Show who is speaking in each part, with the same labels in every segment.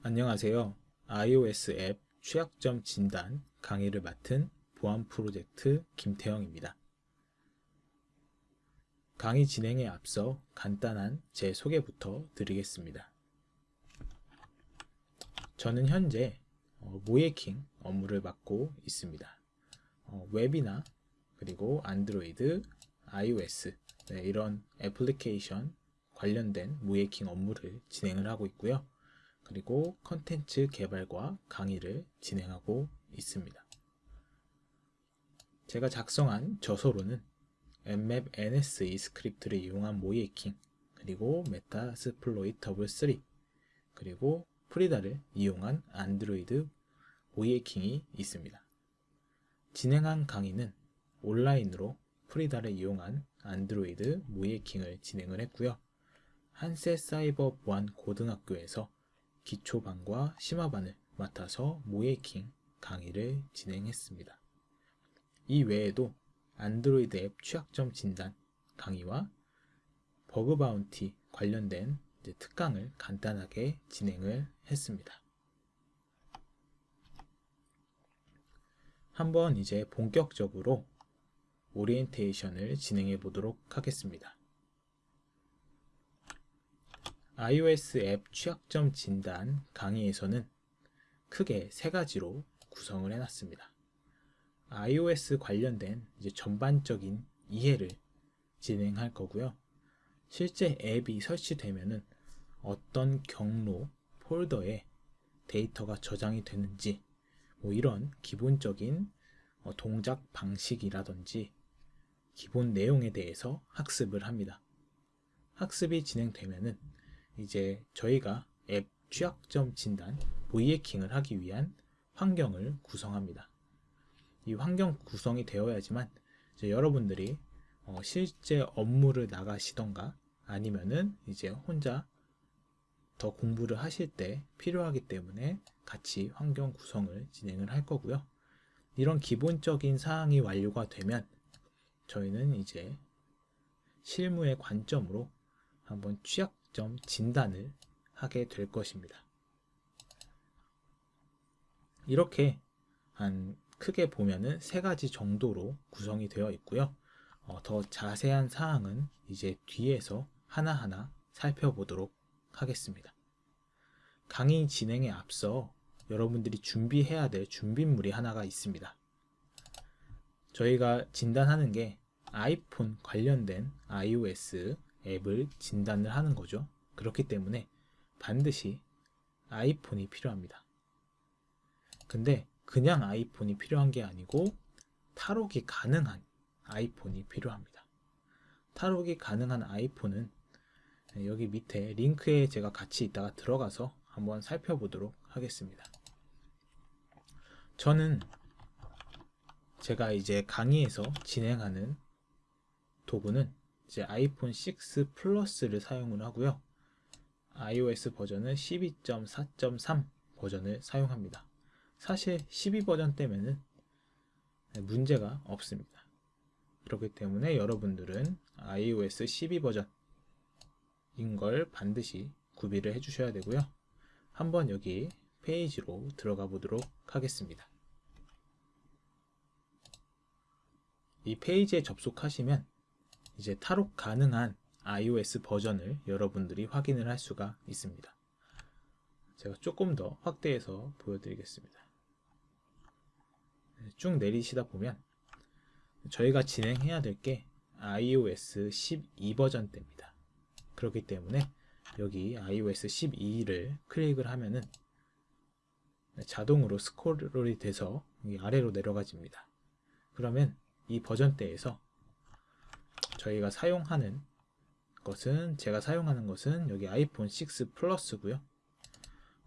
Speaker 1: 안녕하세요. iOS 앱 취약점 진단 강의를 맡은 보안 프로젝트 김태형입니다. 강의 진행에 앞서 간단한 제 소개부터 드리겠습니다. 저는 현재 어, 모예킹 업무를 맡고 있습니다. 어, 웹이나 그리고 안드로이드, iOS 네, 이런 애플리케이션 관련된 모의해킹 업무를 진행을 하고 있고요. 그리고 컨텐츠 개발과 강의를 진행하고 있습니다. 제가 작성한 저서로는 Nmap NSE 스크립트를 이용한 모의해킹 그리고 Metasploitable 3 그리고 Frida를 이용한 안드로이드 모의해킹이 있습니다. 진행한 강의는 온라인으로 Frida를 이용한 안드로이드 모의해킹을 진행을 했고요. 한세 사이버 보안 고등학교에서 기초반과 심화반을 맡아서 모의해킹 강의를 진행했습니다. 이 외에도 안드로이드 앱 취약점 진단 강의와 bug bounty 관련된 특강을 간단하게 진행을 했습니다. 한번 이제 본격적으로 오리엔테이션을 진행해 보도록 하겠습니다. iOS 앱 취약점 진단 강의에서는 크게 세 가지로 구성을 해놨습니다. iOS 관련된 이제 전반적인 이해를 진행할 거고요. 실제 앱이 설치되면은 어떤 경로, 폴더에 데이터가 저장이 되는지 뭐 이런 기본적인 어, 동작 방식이라든지 기본 내용에 대해서 학습을 합니다. 학습이 진행되면은 이제 저희가 앱 취약점 진단, 보이해킹을 하기 위한 환경을 구성합니다. 이 환경 구성이 되어야지만 여러분들이 어 실제 업무를 나가시던가 아니면은 이제 혼자 더 공부를 하실 때 필요하기 때문에 같이 환경 구성을 진행을 할 거고요. 이런 기본적인 사항이 완료가 되면 저희는 이제 실무의 관점으로 한번 취약 점 진단을 하게 될 것입니다. 이렇게 한 크게 보면은 세 가지 정도로 구성이 되어 있고요. 어, 더 자세한 사항은 이제 뒤에서 하나하나 살펴보도록 하겠습니다. 강의 진행에 앞서 여러분들이 준비해야 될 준비물이 하나가 있습니다. 저희가 진단하는 게 아이폰 관련된 iOS 앱을 진단을 하는 거죠. 그렇기 때문에 반드시 아이폰이 필요합니다. 근데 그냥 아이폰이 필요한 게 아니고 탈옥이 가능한 아이폰이 필요합니다. 탈옥이 가능한 아이폰은 여기 밑에 링크에 제가 같이 있다가 들어가서 한번 살펴보도록 하겠습니다. 저는 제가 이제 강의에서 진행하는 도구는 이제 아이폰 6 플러스를 사용을 하고요. iOS 버전은 12.4.3 버전을 사용합니다. 사실 12 버전 때문에 문제가 없습니다. 그렇기 때문에 여러분들은 iOS 12 버전인 걸 반드시 구비를 해 주셔야 되고요. 한번 여기 페이지로 들어가 보도록 하겠습니다. 이 페이지에 접속하시면 이제 탈옥 가능한 iOS 버전을 여러분들이 확인을 할 수가 있습니다. 제가 조금 더 확대해서 보여드리겠습니다. 네, 쭉 내리시다 보면 저희가 진행해야 될 게 iOS 12 버전 때입니다. 그렇기 때문에 여기 iOS 12를 클릭을 하면은 자동으로 스크롤이 돼서 아래로 내려가집니다. 그러면 이 버전대에서 저희가 사용하는 것은 제가 사용하는 것은 여기 아이폰 6 플러스고요.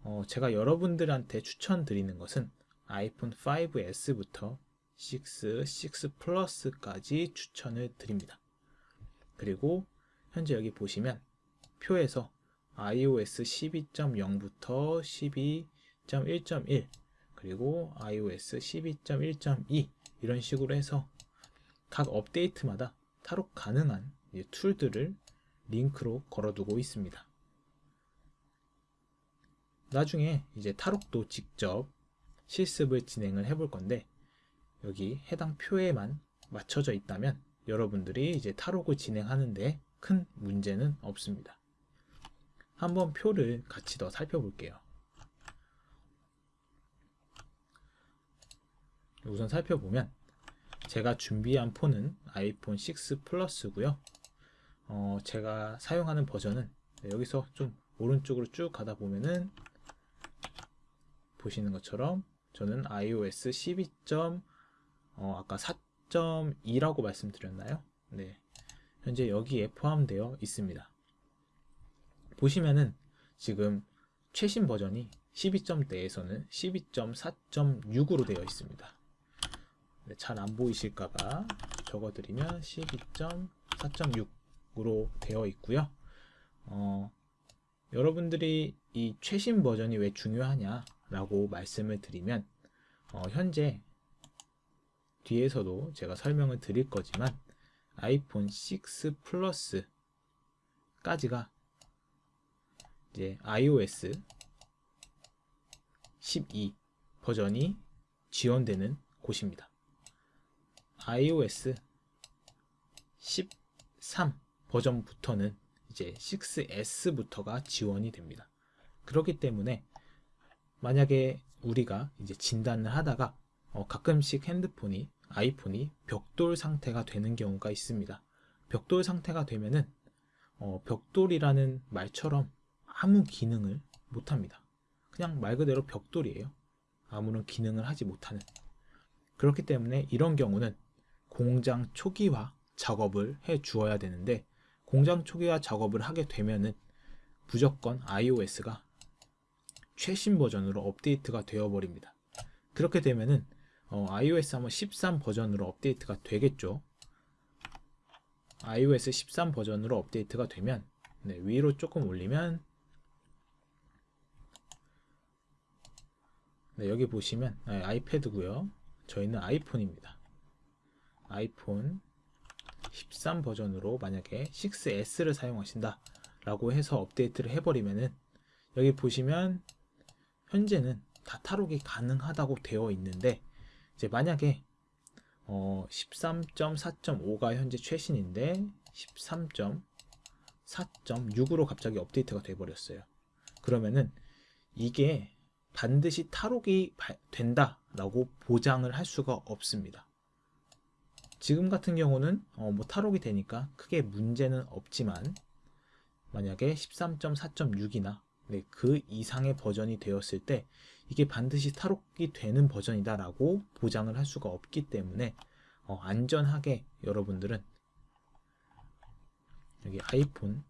Speaker 1: 어, 제가 여러분들한테 추천드리는 것은 아이폰 5S부터 6, 6 플러스까지 추천을 드립니다. 그리고 현재 여기 보시면 표에서 iOS 12.0부터 12.1.1 그리고 iOS 12.1.2 이런 식으로 해서 각 업데이트마다 탈옥 가능한 툴들을 링크로 걸어두고 있습니다. 나중에 이제 탈옥도 직접 실습을 진행을 해볼 건데 여기 해당 표에만 맞춰져 있다면 여러분들이 이제 탈옥을 진행하는데 큰 문제는 없습니다. 한번 표를 같이 더 살펴볼게요. 우선 살펴보면 제가 준비한 폰은 아이폰 6 플러스고요. 어, 제가 사용하는 버전은 여기서 좀 오른쪽으로 쭉 가다 보면은 보시는 것처럼 저는 iOS 12. 어, 아까 4.2라고 말씀드렸나요? 네. 현재 여기에 포함되어 있습니다. 보시면은 지금 최신 버전이 12점대에서는 12.4.6으로 되어 있습니다. 네, 잘안 보이실까봐 적어드리면 12.4.6으로 되어 있고요. 어, 여러분들이 이 최신 버전이 왜 중요하냐라고 말씀을 드리면 어, 현재 뒤에서도 제가 설명을 드릴 거지만 아이폰 6 플러스까지가 이제 iOS 12 버전이 지원되는 곳입니다. iOS 13 버전부터는 이제 6S부터가 지원이 됩니다. 그렇기 때문에 만약에 우리가 이제 진단을 하다가 어, 가끔씩 핸드폰이 아이폰이 벽돌 상태가 되는 경우가 있습니다. 벽돌 상태가 되면은 어, 벽돌이라는 말처럼 아무 기능을 못합니다. 그냥 말 그대로 벽돌이에요. 아무런 기능을 하지 못하는. 그렇기 때문에 이런 경우는 공장 초기화 작업을 해 주어야 되는데 공장 초기화 작업을 하게 되면은 무조건 iOS가 최신 버전으로 업데이트가 되어 버립니다. 그렇게 되면은 어, iOS 한번 13 버전으로 업데이트가 되겠죠. iOS 13 버전으로 업데이트가 되면 네, 위로 조금 올리면 네, 여기 보시면 네, 아이패드고요. 저희는 아이폰입니다. 아이폰 13 버전으로 만약에 6S를 사용하신다 라고 해서 업데이트를 해버리면은 여기 보시면 현재는 다 탈옥이 가능하다고 되어 있는데 이제 만약에 어 13.4.5가 현재 최신인데 13.4.6으로 갑자기 업데이트가 돼 버렸어요. 그러면은 이게 반드시 탈옥이 된다라고 보장을 할 수가 없습니다. 지금 같은 경우는 어 뭐 탈옥이 되니까 크게 문제는 없지만 만약에 13.4.6이나 네, 그 이상의 버전이 되었을 때 이게 반드시 탈옥이 되는 버전이다 라고 보장을 할 수가 없기 때문에 어, 안전하게 여러분들은 여기 아이폰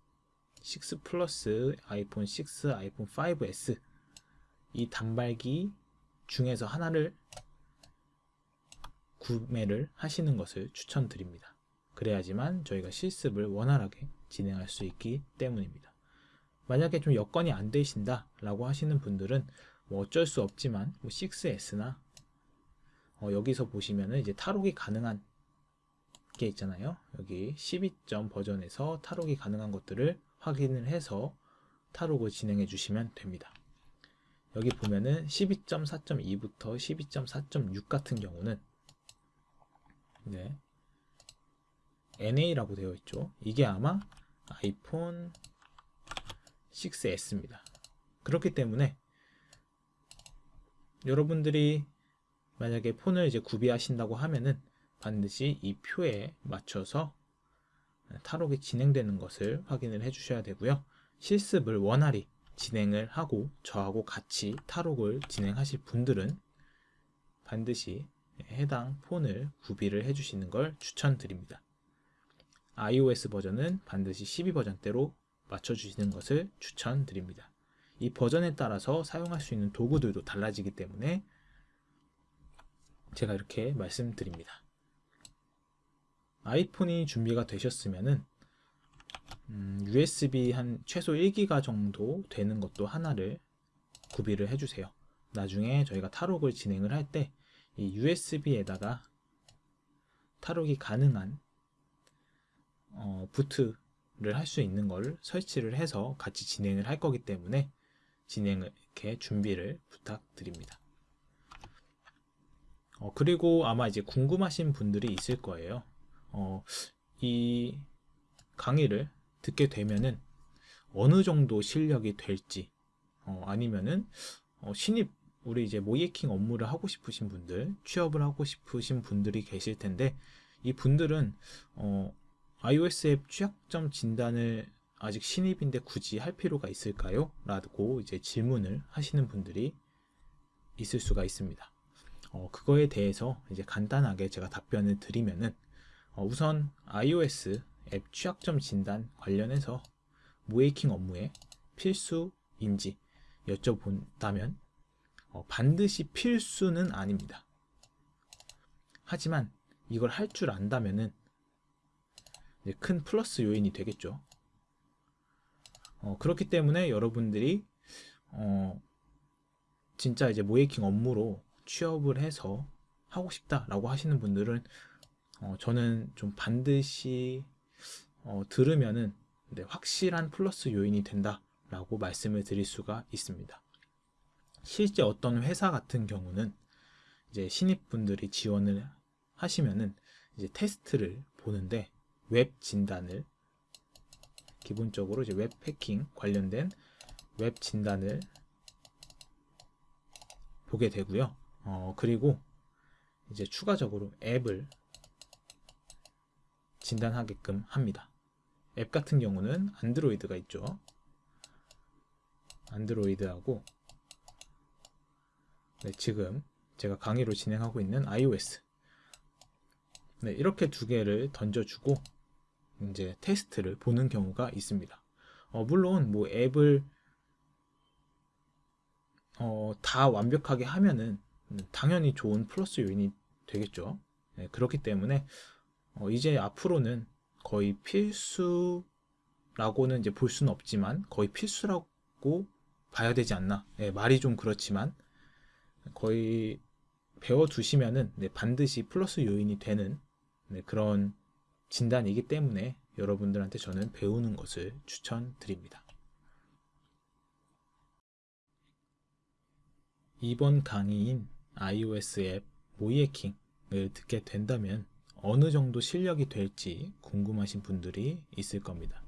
Speaker 1: 6 플러스, 아이폰 6, 아이폰 5S 이 단말기 중에서 하나를 구매를 하시는 것을 추천드립니다. 그래야지만 저희가 실습을 원활하게 진행할 수 있기 때문입니다. 만약에 좀 여건이 안 되신다 라고 하시는 분들은 뭐 어쩔 수 없지만 뭐 6S나 어 여기서 보시면은 이제 탈옥이 가능한 게 있잖아요. 여기 12점 버전에서 탈옥이 가능한 것들을 확인을 해서 탈옥을 진행해 주시면 됩니다. 여기 보면은 12.4.2부터 12.4.6 같은 경우는 네. NA라고 되어 있죠. 이게 아마 아이폰 6S입니다. 그렇기 때문에 여러분들이 만약에 폰을 이제 구비하신다고 하면은 반드시 이 표에 맞춰서 탈옥이 진행되는 것을 확인을 해 주셔야 되고요. 실습을 원활히 진행을 하고 저하고 같이 탈옥을 진행하실 분들은 반드시 해당 폰을 구비를 해주시는 걸 추천드립니다. iOS 버전은 반드시 12버전대로 맞춰주시는 것을 추천드립니다. 이 버전에 따라서 사용할 수 있는 도구들도 달라지기 때문에 제가 이렇게 말씀드립니다. 아이폰이 준비가 되셨으면은 음, USB 한 최소 1기가 정도 되는 것도 하나를 구비를 해주세요. 나중에 저희가 탈옥을 진행을 할 때 이 USB에다가 탈옥이 가능한 어, 부트를 할 수 있는 걸 설치를 해서 같이 진행을 할 거기 때문에 진행을 이렇게 준비를 부탁드립니다. 어, 그리고 아마 이제 궁금하신 분들이 있을 거예요. 어, 이 강의를 듣게 되면은 어느 정도 실력이 될지, 어, 아니면은 어, 신입 우리 이제 모이에킹 업무를 하고 싶으신 분들, 취업을 하고 싶으신 분들이 계실 텐데 이 분들은 어, iOS 앱 취약점 진단을 아직 신입인데 굳이 할 필요가 있을까요? 라고 이제 질문을 하시는 분들이 있을 수가 있습니다. 어, 그거에 대해서 이제 간단하게 제가 답변을 드리면은 어, 우선 iOS 앱 취약점 진단 관련해서 모이킹 업무에 필수인지 여쭤본다면 어, 반드시 필수는 아닙니다. 하지만 이걸 할 줄 안다면은 큰 플러스 요인이 되겠죠. 어, 그렇기 때문에 여러분들이 어, 진짜 이제 모이킹 업무로 취업을 해서 하고 싶다라고 하시는 분들은 어, 저는 좀 반드시 어, 들으면은 네, 확실한 플러스 요인이 된다라고 말씀을 드릴 수가 있습니다. 실제 어떤 회사 같은 경우는 이제 신입분들이 지원을 하시면은 이제 테스트를 보는데 웹 진단을 기본적으로 이제 웹 해킹 관련된 웹 진단을 보게 되고요. 어, 그리고 이제 추가적으로 앱을 진단하게끔 합니다. 앱 같은 경우는 안드로이드가 있죠. 안드로이드하고 네, 지금 제가 강의로 진행하고 있는 iOS 네, 이렇게 두 개를 던져주고 이제 테스트를 보는 경우가 있습니다. 어, 물론 뭐 앱을 어, 다 완벽하게 하면은 당연히 좋은 플러스 요인이 되겠죠. 네, 그렇기 때문에 어, 이제 앞으로는 거의 필수라고는 이제 볼 수는 없지만 거의 필수라고 봐야 되지 않나. 네, 말이 좀 그렇지만 거의 배워두시면은 네, 반드시 플러스 요인이 되는 네, 그런 진단이기 때문에 여러분들한테 저는 배우는 것을 추천드립니다. 이번 강의인 iOS 앱 모이에킹을 듣게 된다면 어느 정도 실력이 될지 궁금하신 분들이 있을 겁니다.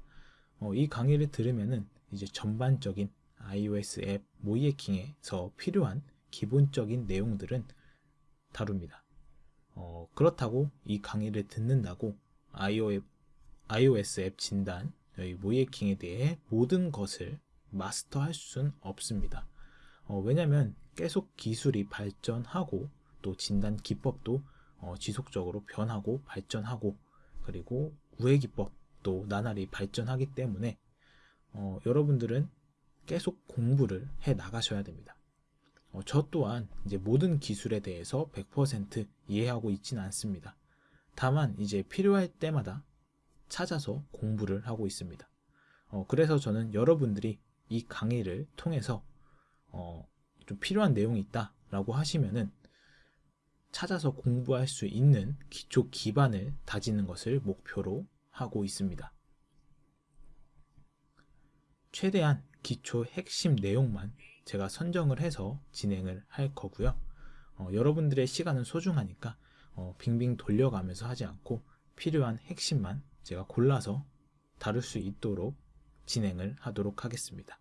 Speaker 1: 어, 이 강의를 들으면은 이제 전반적인 iOS 앱 모이에킹에서 필요한 기본적인 내용들은 다룹니다. 어, 그렇다고 이 강의를 듣는다고 iOS 앱 진단, 모이에킹에 대해 모든 것을 마스터할 수는 없습니다. 어, 왜냐하면 계속 기술이 발전하고 또 진단 기법도 어, 지속적으로 변하고 발전하고 그리고 우회 기법도 나날이 발전하기 때문에 어, 여러분들은 계속 공부를 해 나가셔야 됩니다. 어, 저 또한 이제 모든 기술에 대해서 100% 이해하고 있지는 않습니다. 다만 이제 필요할 때마다 찾아서 공부를 하고 있습니다. 어, 그래서 저는 여러분들이 이 강의를 통해서 어, 좀 필요한 내용이 있다라고 하시면은 찾아서 공부할 수 있는 기초 기반을 다지는 것을 목표로 하고 있습니다. 최대한 기초 핵심 내용만 제가 선정을 해서 진행을 할 거고요. 어, 여러분들의 시간은 소중하니까 어, 빙빙 돌려가면서 하지 않고 필요한 핵심만 제가 골라서 다룰 수 있도록 진행을 하도록 하겠습니다.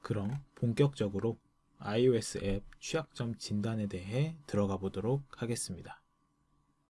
Speaker 1: 그럼 본격적으로 iOS 앱 취약점 진단에 대해 들어가 보도록 하겠습니다.